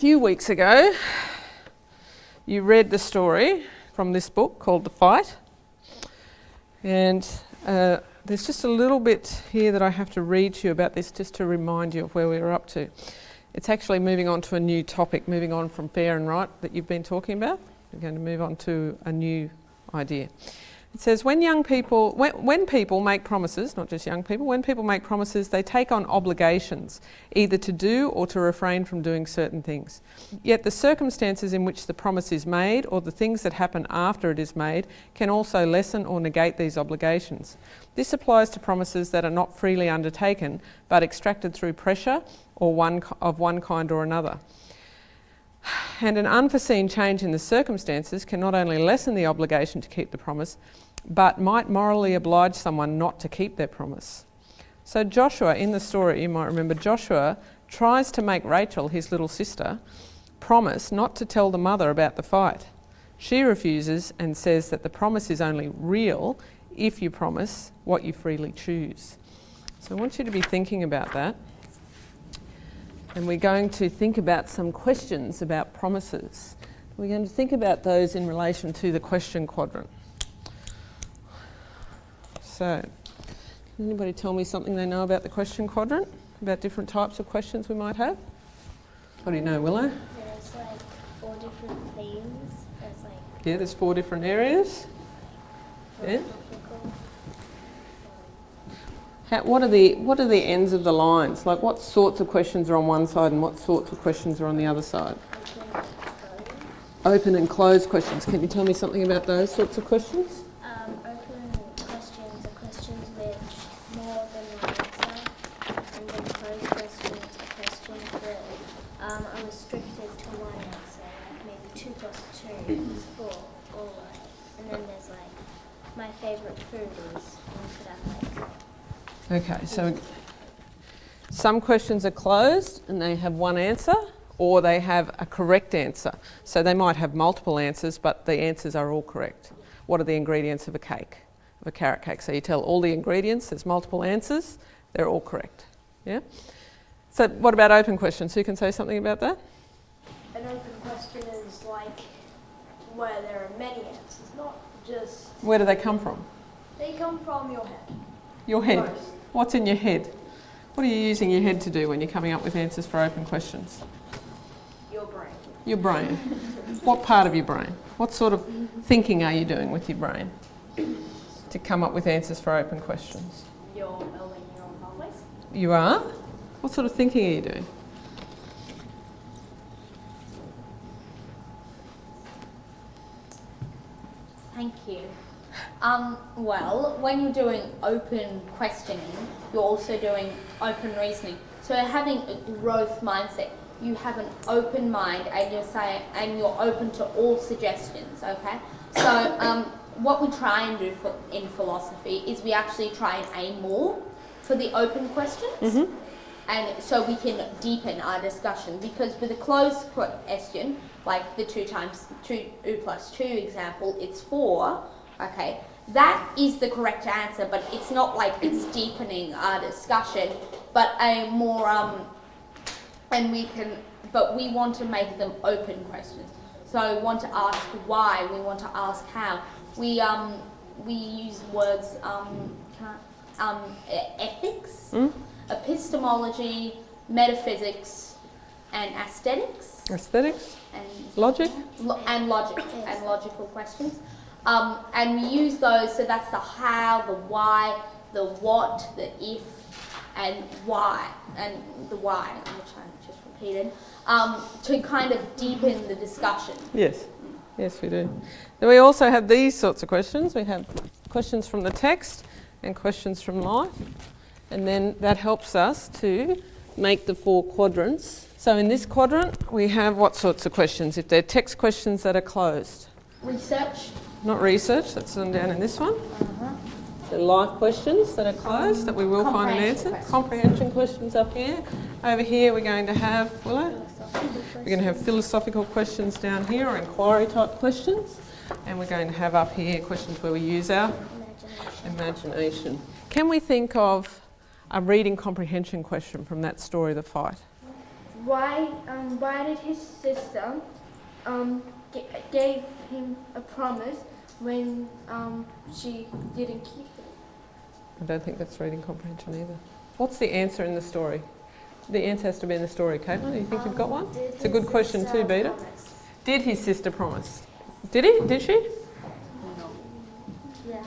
few weeks ago, you read the story from this book called The Fight. And uh, there's just a little bit here that I have to read to you about this just to remind you of where we were up to. It's actually moving on to a new topic, moving on from fair and right that you've been talking about. We're going to move on to a new idea. It says when young people, when, when, people make promises, not just young people, when people make promises, they take on obligations, either to do or to refrain from doing certain things. Yet the circumstances in which the promise is made or the things that happen after it is made can also lessen or negate these obligations. This applies to promises that are not freely undertaken but extracted through pressure or one of one kind or another. And an unforeseen change in the circumstances can not only lessen the obligation to keep the promise, but might morally oblige someone not to keep their promise. So Joshua, in the story, you might remember, Joshua tries to make Rachel, his little sister, promise not to tell the mother about the fight. She refuses and says that the promise is only real if you promise what you freely choose. So I want you to be thinking about that. And we're going to think about some questions about promises. We're going to think about those in relation to the question quadrant. So, can anybody tell me something they know about the question quadrant? About different types of questions we might have? What do you know, Willow? There's like four different themes. There's like Yeah, there's four different areas. Yeah. How, what are the what are the ends of the lines? Like what sorts of questions are on one side and what sorts of questions are on the other side? Open and closed questions. Can you tell me something about those sorts of questions? um, open questions are questions with more than one answer, and then closed questions are questions that um, are restricted to one answer, like maybe two plus two is four, or like, and then there's like my favourite food is one could have like Okay, so some questions are closed and they have one answer or they have a correct answer. So they might have multiple answers, but the answers are all correct. What are the ingredients of a cake, of a carrot cake? So you tell all the ingredients, there's multiple answers, they're all correct. Yeah? So what about open questions? Who can say something about that? An open question is like where there are many answers, not just Where do they come from? they come from your head. Your head. Most. What's in your head? What are you using your head to do when you're coming up with answers for open questions? Your brain. Your brain. what part of your brain? What sort of thinking are you doing with your brain to come up with answers for open questions? Your building neural pathways. You are? What sort of thinking are you doing? Thank you. Um, well, when you're doing open questioning, you're also doing open reasoning. So having a growth mindset, you have an open mind and you're saying, and you're open to all suggestions. Okay. So um, what we try and do for, in philosophy is we actually try and aim more for the open questions. And so we can deepen our discussion because with a closed question, like the two times two, two plus two example, it's four. Okay, that is the correct answer, but it's not like it's deepening our discussion, but a more um, and we can, but we want to make them open questions. So we want to ask why, we want to ask how. We um, we use words um, um, ethics, epistemology, metaphysics, and aesthetics, Aesthetics? and Logic? lo- and logic and logical questions. Um, and we use those, so that's the how, the why, the what, the if, and why, and the why, which I just repeated, um, to kind of deepen the discussion. Yes. Yes, we do. Then we also have these sorts of questions. We have questions from the text and questions from life. And then that helps us to make the four quadrants. So in this quadrant, we have what sorts of questions? If they're text questions that are closed. Research, Not research, that's on down in this one. The life questions that are closed that we will find an answer. questions. Comprehension questions up here. Over here we're going to have, Willow? We're going to have philosophical questions down here or inquiry type questions. And we're going to have up here questions where we use our imagination. imagination. Can we think of a reading comprehension question from that story, The Fight? why um, why did his sister um, g- gave him a promise when um, she didn't keep it? I don't think that's reading comprehension either. What's the answer in the story? The answer has to be in the story, Caitlin. Do you think you've got one? It's a good question too, Beta. promise? Did his sister promise? Did he? Did she? Yeah.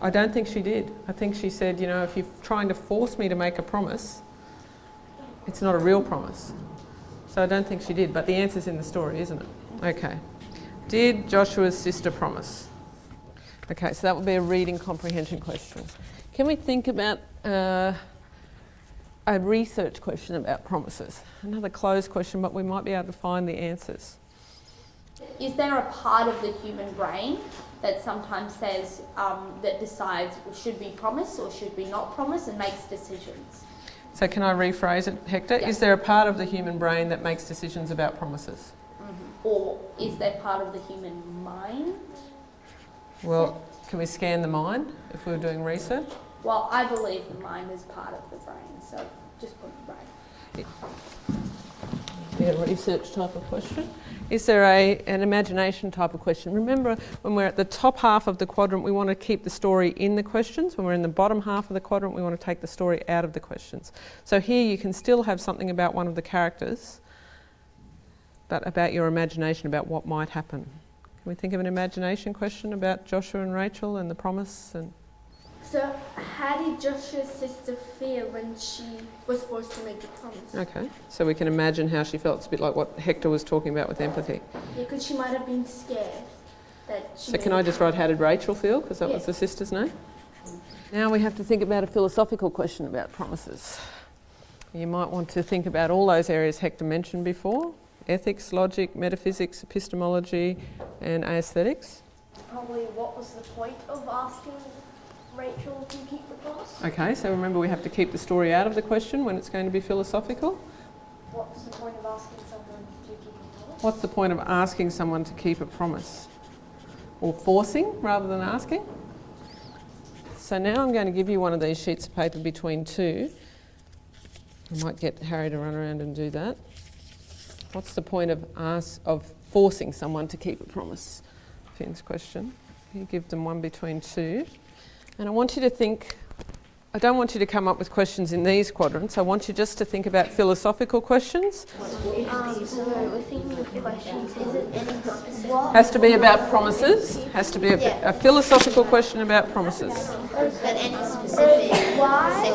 I don't think she did. I think she said, you know, if you're trying to force me to make a promise, it's not a real promise. So I don't think she did, but the answer's in the story, isn't it? Okay. Did Joshua's sister promise? Okay, so that would be a reading comprehension question. Can we think about uh, a research question about promises? Another closed question, but we might be able to find the answers. Is there a part of the human brain that sometimes says um, that decides should we promise or should we not promise and makes decisions? So can I rephrase it, Hector? Yeah. Is there a part of the human brain that makes decisions about promises? Or is there part of the human mind? Well, can we scan the mind if we were doing research? Well, I believe the mind is part of the brain, so just put the brain. Yeah, research type of question. Is there a, an imagination type of question? Remember, when we're at the top half of the quadrant, we want to keep the story in the questions. When we're in the bottom half of the quadrant, we want to take the story out of the questions. So here you can still have something about one of the characters, but about your imagination about what might happen. Can we think of an imagination question about Joshua and Rachel and the promise and So, how did Joshua's sister feel when she was forced to make the promise? Okay, so we can imagine how she felt. It's a bit like what Hector was talking about with empathy. Yeah, because she might have been scared that. So can I just write how did Rachel feel because that was the sister's name? Now we have to think about a philosophical question about promises. You might want to think about all those areas Hector mentioned before: ethics, logic, metaphysics, epistemology, and aesthetics. Probably what was the point of asking Rachel to keep the promise? Okay, so remember we have to keep the story out of the question when it's going to be philosophical. What's the point of asking someone to keep a promise? What's the point of asking someone to keep a promise? Or forcing rather than asking? So now I'm going to give you one of these sheets of paper between two. I might get Harry to run around and do that. What's the point of ask, of forcing someone to keep a promise? Finn's question. You give them one between two. And I want you to think, I don't want you to come up with questions in these quadrants. I want you just to think about philosophical questions. Um, so we're thinking of questions. Is it any? Has to be about promises. Has to be a, Yeah. a philosophical question about promises. But any specific? Why?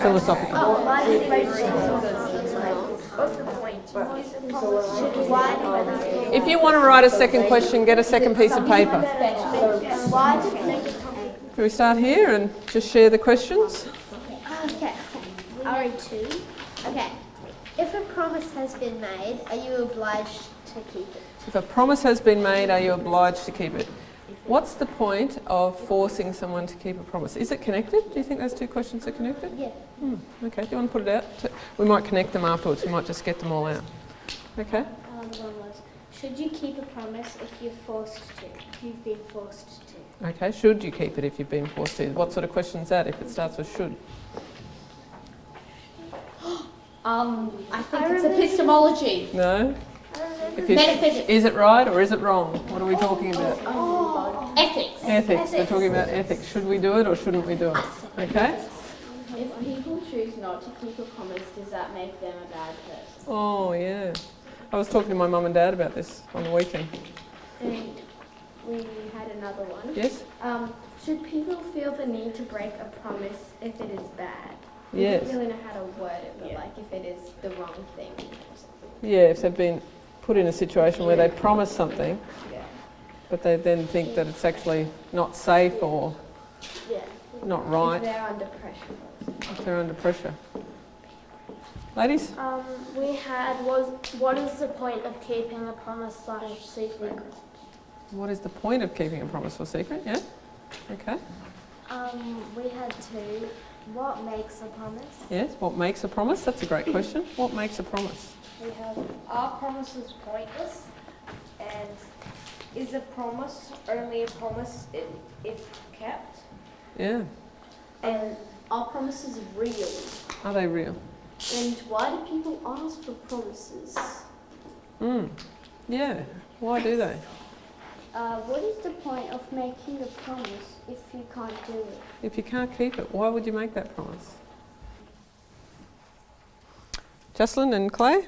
Philosophical. Oh, why did Rachel? What's the point? Why? If you want to write a second question, get a second piece of paper. Why did Rachel? Can we start here and just share the questions? Okay. I'll read two. Okay. If a promise has been made, are you obliged to keep it? If a promise has been made, are you obliged to keep it? What's the point of forcing someone to keep a promise? Is it connected? Do you think those two questions are connected? Yeah. Hmm. Okay, do you want to put it out? We might connect them afterwards. We might just get them all out. Okay. Um, one was, should you keep a promise if you're forced to? If you've been forced to? Okay. Should you keep it if you've been forced to? What sort of question is that if it starts with should? Um, I think I it's epistemology. No? If Metaphysics. is it right or is it wrong? What are we talking about? Ethics. Ethics. We're talking about ethics. Should we do it or shouldn't we do it? Okay? If people choose not to keep a promise, does that make them a bad person? Oh, yeah. I was talking to my mum and dad about this on the weekend. And we had another one. Yes? Um, should people feel the need to break a promise if it is bad? We Yes. don't really know how to word it, but like if it is the wrong thing or. Yeah, if they've been put in a situation where they promise something, Yeah. But they then think that it's actually not safe or Yeah. not If right, they're under pressure. if they're under pressure. Ladies? Um, we had was what is the point of keeping a promise slash secret? What is the point of keeping a promise or secret? Yeah? Okay. Um, we had two. What makes a promise? Yes. What makes a promise? That's a great question. What makes a promise? We have are promises pointless, and is a promise only a promise if, if kept? Yeah. And Are promises real? Are they real? And why do people ask for promises? Mm. Yeah. Why do they? Uh, what is the point of making a promise if you can't do it? If you can't keep it, why would you make that promise? Jocelyn and Clay,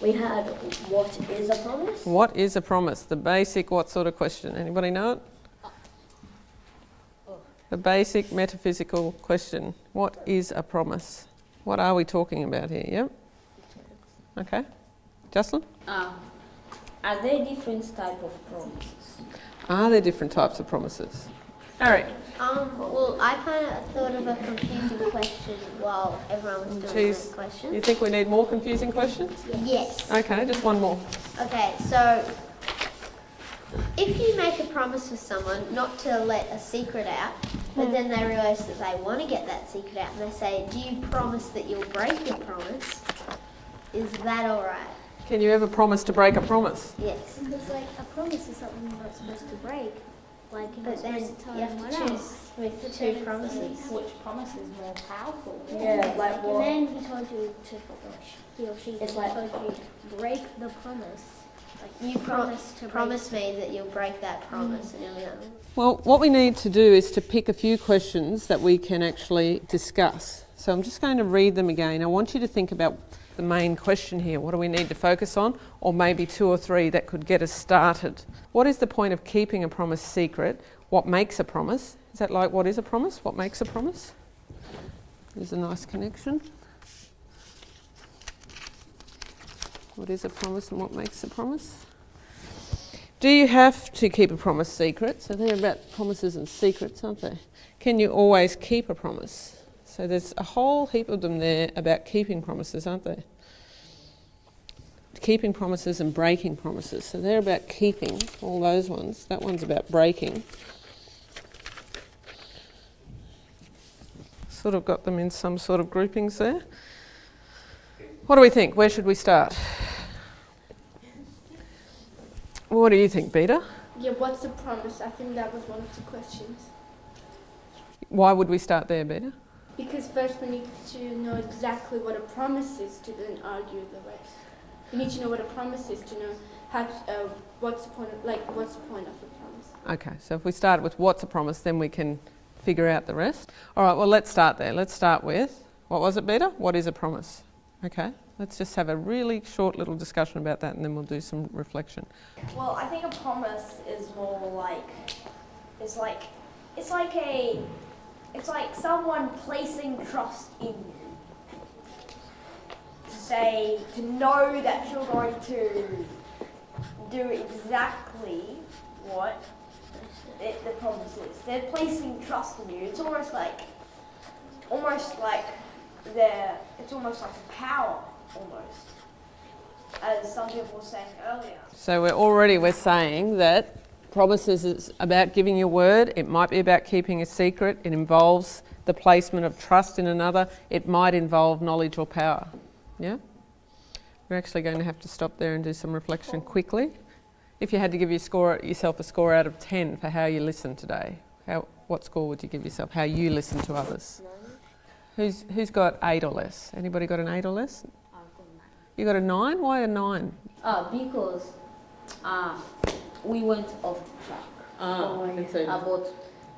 We had what is a promise? what is a promise? The basic what sort of question? Anybody know it? The basic metaphysical question. What is a promise? What are we talking about here? Yep. Okay. Jocelyn? Um, are there different type of promises? Are there different types of promises? Harry. Um, well, I kind of thought of a confusing question while everyone was doing Jeez. the question. You think we need more confusing questions? Yes. Okay, just one more. Okay, so if you make a promise with someone not to let a secret out, but then they realise that they want to get that secret out, and they say, "Do you promise that you'll break your promise?" Is that all right? Can you ever promise to break a promise? Yes. Because like a promise is something you're not supposed to break. Like But then supposed you have anyone to else. choose with two promises. Which promise is more powerful? Yeah, like And what? then he told you to, he or she It's like- told you break the promise. Like You promise to promise me that you'll break that promise, and like, Well, what we need to do is to pick a few questions that we can actually discuss. So I'm just going to read them again. I want you to think about the main question here. What do we need to focus on? Or maybe two or three that could get us started. What is the point of keeping a promise secret? What makes a promise? Is that like what is a promise? What makes a promise? There's a nice connection. What is a promise and what makes a promise? Do you have to keep a promise secret? So they're about promises and secrets, aren't they? Can you always keep a promise? So there's a whole heap of them there about keeping promises, aren't there? Keeping promises and breaking promises. So they're about keeping, all those ones. That one's about breaking. Sort of got them in some sort of groupings there. What do we think? Where should we start? What do you think, Beta? Yeah, what's the promise? I think that was one of the questions. Why would we start there, Beta? Because first we need to know exactly what a promise is to then argue the rest. We need to know what a promise is to know how to, uh, what's the point of, like what's the point of a promise. Okay, so if we start with what's a promise, then we can figure out the rest. All right, well, let's start there. Let's start with what was it, Beta? What is a promise? Okay, let's just have a really short little discussion about that and then we'll do some reflection. Well, I think a promise is more like it's like it's like a it's like someone placing trust in you. To say to know that you're going to do exactly what it, the promise is. They're placing trust in you. It's almost like almost like they're it's almost like a power almost. As some people were saying earlier. So we're already we're saying that promises is about giving your word. It might be about keeping a secret. It involves the placement of trust in another. It might involve knowledge or power. Yeah? We're actually going to have to stop there and do some reflection quickly. If you had to give your score, yourself a score out of 10 for how you listened today, how, what score would you give yourself? How you listen to others? Who's, who's got 8 or less? Anybody got an 8 or less? You got a 9? Why a 9? Uh, because uh, we went off track. Ah, About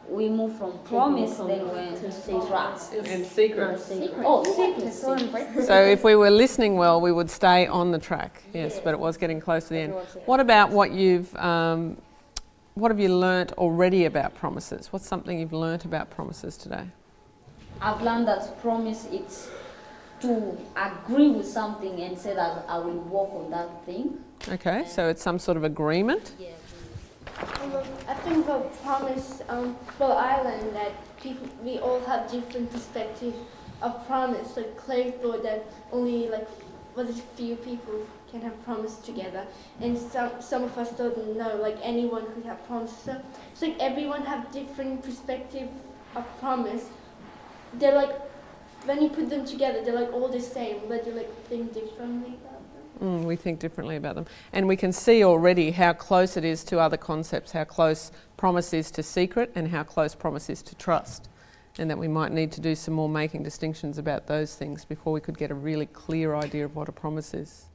we moved from promise, then went to trust. and secrets. Oh, secret. Sorry. So if we were listening well, we would stay on the track. Yes, but it was getting close to the end. What about what you've, um, what have you learnt already about promises? What's something you've learnt about promises today? I've learned that promise it's to agree with something and say that I will work on that thing. Okay, so it's some sort of agreement. Um, I think the promise, um, well, I learned that people, we all have different perspectives of promise. Like Claire thought that only like was it a few people can have promise together, and some some of us don't know. Like anyone could have promise. So it's like everyone have different perspective of promise. They're like when you put them together, they're like all the same, but you like think differently about them. Mm, we think differently about them. And we can see already how close it is to other concepts, how close promise is to secret and how close promise is to trust. and that we might need to do some more making distinctions about those things before we could get a really clear idea of what a promise is.